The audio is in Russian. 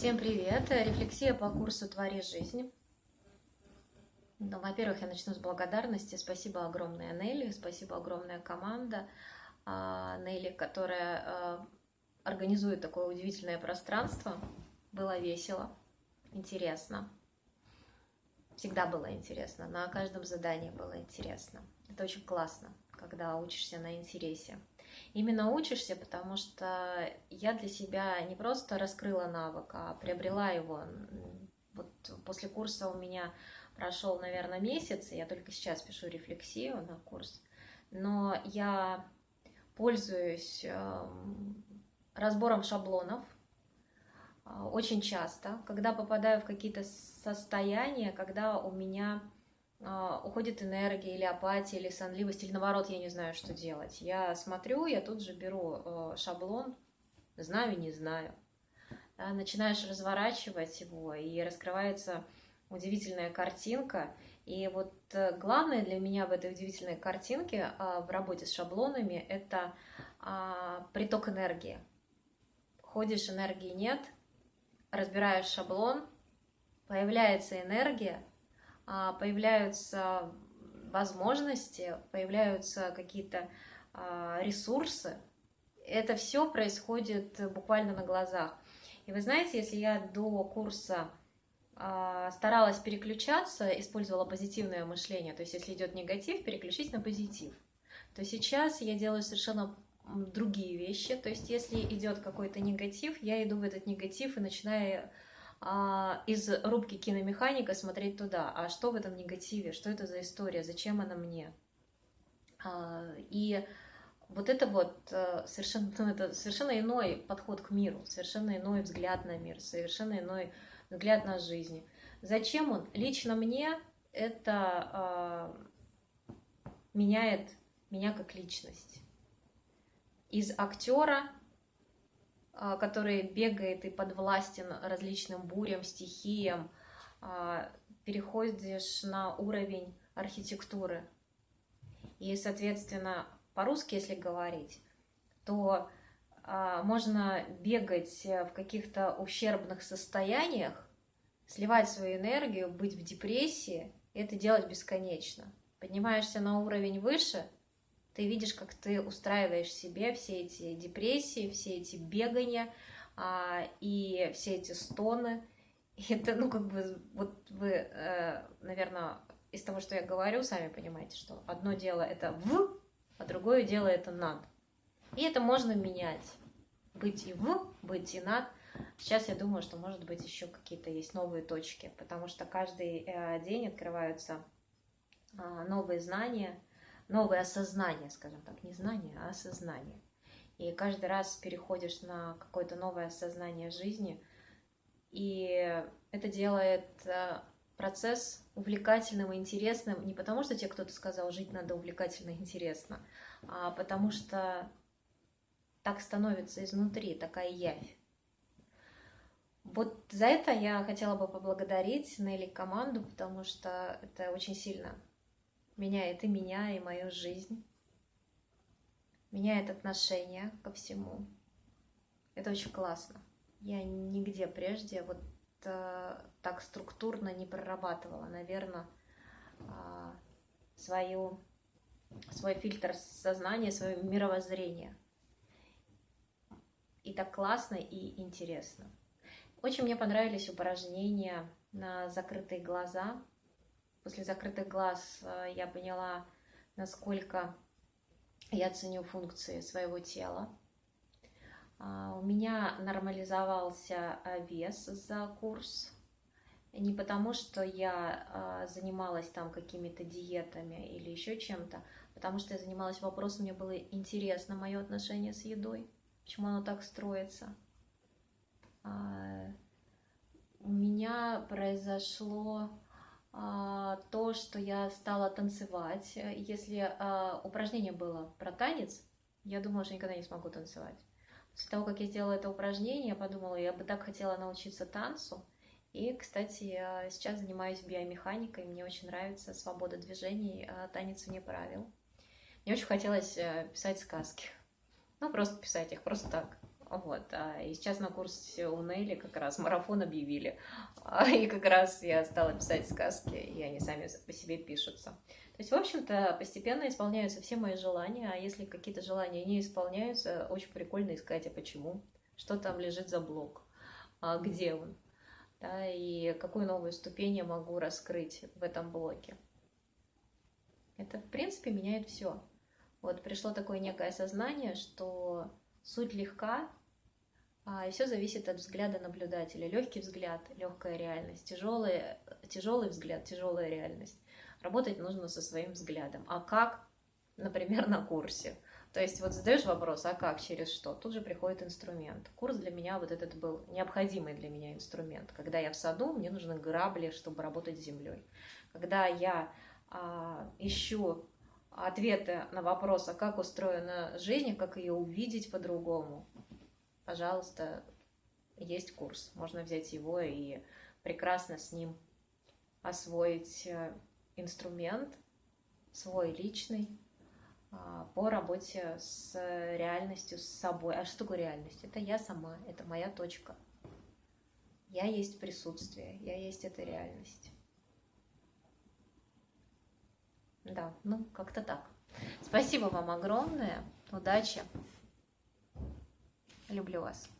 Всем привет! Рефлексия по курсу «Твори жизнь». Ну, Во-первых, я начну с благодарности. Спасибо огромное Нелли, спасибо огромная команда а, Нелли, которая а, организует такое удивительное пространство. Было весело, интересно. Всегда было интересно, на каждом задании было интересно. Это очень классно, когда учишься на интересе. Именно учишься, потому что я для себя не просто раскрыла навык, а приобрела его. Вот после курса у меня прошел, наверное, месяц, и я только сейчас пишу рефлексию на курс. Но я пользуюсь эм, разбором шаблонов э, очень часто, когда попадаю в какие-то состояния, когда у меня уходит энергия или апатия, или сонливость, или наоборот, я не знаю, что делать. Я смотрю, я тут же беру э, шаблон, знаю, не знаю. Начинаешь разворачивать его, и раскрывается удивительная картинка. И вот э, главное для меня в этой удивительной картинке а, в работе с шаблонами – это а, приток энергии. Ходишь, энергии нет, разбираешь шаблон, появляется энергия – а, появляются возможности, появляются какие-то а, ресурсы. Это все происходит буквально на глазах. И вы знаете, если я до курса а, старалась переключаться, использовала позитивное мышление, то есть если идет негатив, переключить на позитив, то сейчас я делаю совершенно другие вещи. То есть если идет какой-то негатив, я иду в этот негатив и начинаю а, из рубки киномеханика смотреть туда. А что в этом негативе? Что это за история? Зачем она мне? А, и вот это вот э, совершенно, ну, это совершенно иной подход к миру, совершенно иной взгляд на мир, совершенно иной взгляд на жизнь. Зачем он? Лично мне это э, меняет меня как личность. Из актера а, который бегает и подвластен различным бурям, стихиям, а, переходишь на уровень архитектуры. И, соответственно, по-русски, если говорить, то а, можно бегать в каких-то ущербных состояниях, сливать свою энергию, быть в депрессии, и это делать бесконечно. Поднимаешься на уровень выше – ты видишь, как ты устраиваешь себе все эти депрессии, все эти бегания а, и все эти стоны. И это, ну, как бы, вот вы, э, наверное, из того, что я говорю, сами понимаете, что одно дело это в, а другое дело это над. И это можно менять. Быть и в, быть и над. Сейчас я думаю, что, может быть, еще какие-то есть новые точки, потому что каждый э, день открываются э, новые знания, новое осознание, скажем так, не знание, а осознание. И каждый раз переходишь на какое-то новое осознание жизни, и это делает э, процесс увлекательным и интересным не потому, что тебе кто-то сказал, жить надо увлекательно и интересно, а потому что так становится изнутри, такая явь. Вот за это я хотела бы поблагодарить Нелли команду, потому что это очень сильно меняет и меня, и мою жизнь, меняет отношение ко всему. Это очень классно. Я нигде прежде вот э, так структурно не прорабатывала, наверное, э, свою, свой фильтр сознания, свое мировоззрение. И так классно и интересно. Очень мне понравились упражнения на закрытые глаза после закрытых глаз э, я поняла, насколько я ценю функции своего тела. А, у меня нормализовался вес за курс. Не потому, что я э, занималась там какими-то диетами или еще чем-то, потому что я занималась вопросом, мне было интересно мое отношение с едой, почему оно так строится. А, у меня произошло а, то, что я стала танцевать. Если а, упражнение было про танец, я думала, что никогда не смогу танцевать. После того, как я сделала это упражнение, я подумала, я бы так хотела научиться танцу. И, кстати, я сейчас занимаюсь биомеханикой, мне очень нравится свобода движений, а, танец вне правил. Мне очень хотелось э, писать сказки. Ну, просто писать их, просто так. Вот. А, и сейчас на курсе у Нелли как раз марафон объявили. А, и как раз я стала писать сказки, и они сами по себе пишутся. То есть, в общем-то, постепенно исполняются все мои желания, а если какие-то желания не исполняются, очень прикольно искать, а почему? Что там лежит за блок? А где он? Да, и какую новую ступень я могу раскрыть в этом блоке? Это, в принципе, меняет все. Вот пришло такое некое осознание, что суть легка, и все зависит от взгляда наблюдателя. Легкий взгляд, легкая реальность, тяжелый, тяжелый взгляд, тяжелая реальность. Работать нужно со своим взглядом. А как? Например, на курсе. То есть вот задаешь вопрос, а как, через что? Тут же приходит инструмент. Курс для меня вот этот был необходимый для меня инструмент. Когда я в саду, мне нужны грабли, чтобы работать с землей. Когда я а, ищу ответы на вопрос, а как устроена жизнь, как ее увидеть по-другому, пожалуйста, есть курс. Можно взять его и прекрасно с ним освоить э, инструмент свой личный а, по работе с реальностью, с собой. А что такое реальность? Это я сама, это моя точка. Я есть присутствие, я есть эта реальность. Да, ну как-то так. Спасибо вам огромное. Удачи. Люблю вас.